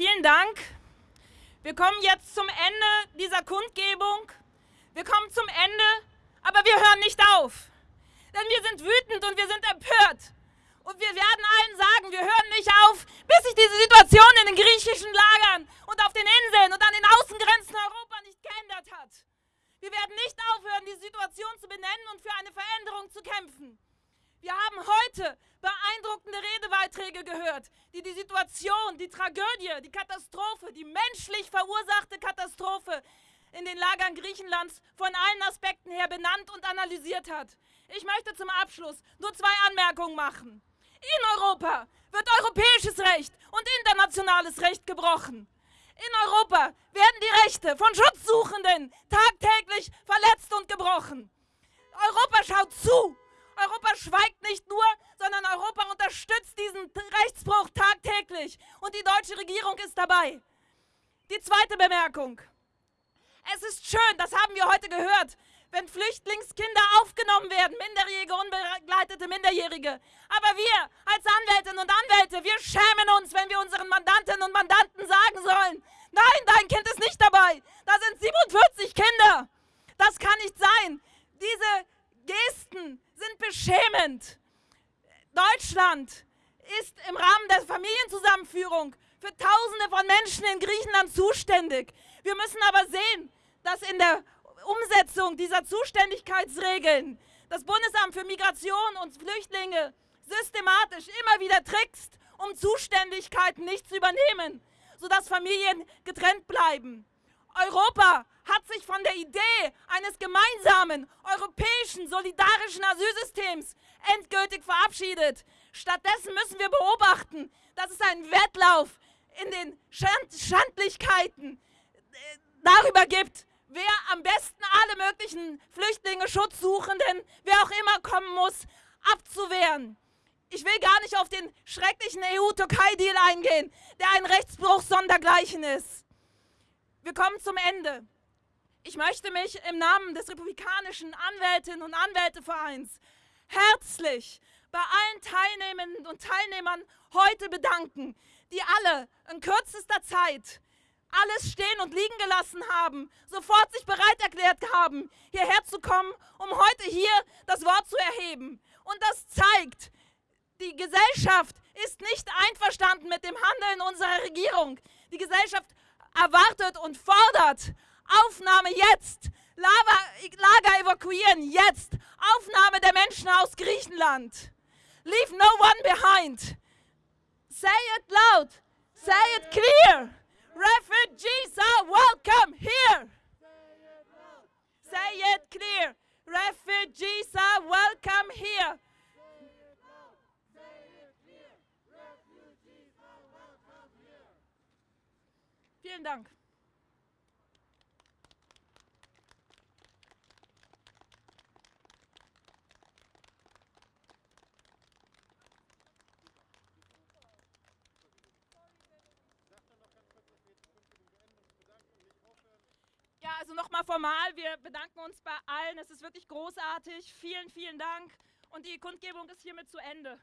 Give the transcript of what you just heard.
Vielen Dank. Wir kommen jetzt zum Ende dieser Kundgebung. Wir kommen zum Ende, aber wir hören nicht auf. Denn wir sind wütend und wir sind empört. Und wir werden allen sagen, wir hören nicht auf, bis sich diese Situation in den griechischen Lagern und auf den Inseln und an den Außengrenzen Europa nicht geändert hat. Wir werden nicht aufhören, die Situation zu benennen und für eine Veränderung zu kämpfen. Wir haben heute beeindruckende Redebeiträge gehört, die die Situation, die Tragödie, die Katastrophe, die menschlich verursachte Katastrophe in den Lagern Griechenlands von allen Aspekten her benannt und analysiert hat. Ich möchte zum Abschluss nur zwei Anmerkungen machen. In Europa wird europäisches Recht und internationales Recht gebrochen. In Europa werden die Rechte von Schutzsuchenden tagtäglich verletzt und gebrochen. Europa schaut zu. Europa schweigt nicht nur, sondern Europa unterstützt diesen Rechtsbruch tagtäglich. Und die deutsche Regierung ist dabei. Die zweite Bemerkung. Es ist schön, das haben wir heute gehört, wenn Flüchtlingskinder aufgenommen werden, minderjährige, unbegleitete Minderjährige. Aber wir als Anwältinnen und Anwälte, wir schämen uns, wenn wir unseren Mandantinnen und Mandanten sagen sollen, nein, dein Kind ist nicht dabei. Da sind 47 Kinder. Das kann nicht sein. Diese Gesten sind beschämend. Deutschland ist im Rahmen der Familienzusammenführung für Tausende von Menschen in Griechenland zuständig. Wir müssen aber sehen, dass in der Umsetzung dieser Zuständigkeitsregeln das Bundesamt für Migration und Flüchtlinge systematisch immer wieder trickst, um Zuständigkeiten nicht zu übernehmen, sodass Familien getrennt bleiben. Europa hat sich von der Idee eines gemeinsamen europäischen solidarischen Asylsystems endgültig verabschiedet. Stattdessen müssen wir beobachten, dass es einen Wettlauf in den Schand Schandlichkeiten äh, darüber gibt, wer am besten alle möglichen Flüchtlinge, Schutzsuchenden, wer auch immer kommen muss, abzuwehren. Ich will gar nicht auf den schrecklichen EU-Türkei-Deal eingehen, der ein Rechtsbruch sondergleichen ist. Wir kommen zum Ende. Ich möchte mich im Namen des Republikanischen Anwältinnen und Anwältevereins herzlich bei allen Teilnehmenden und Teilnehmern heute bedanken, die alle in kürzester Zeit alles stehen und liegen gelassen haben, sofort sich bereit erklärt haben, hierher zu kommen, um heute hier das Wort zu erheben. Und das zeigt, die Gesellschaft ist nicht einverstanden mit dem Handeln unserer Regierung. Die Gesellschaft erwartet und fordert Aufnahme jetzt, Lager evakuieren jetzt, Aufnahme der Menschen aus Griechenland. Leave no one behind. Say it loud, say it clear. Refugees are welcome here. Say it loud. Say it clear. Refugees are welcome here. Say it loud. Say it clear. Refugees are welcome here. Vielen Dank. Also nochmal formal, wir bedanken uns bei allen. Es ist wirklich großartig. Vielen, vielen Dank. Und die Kundgebung ist hiermit zu Ende.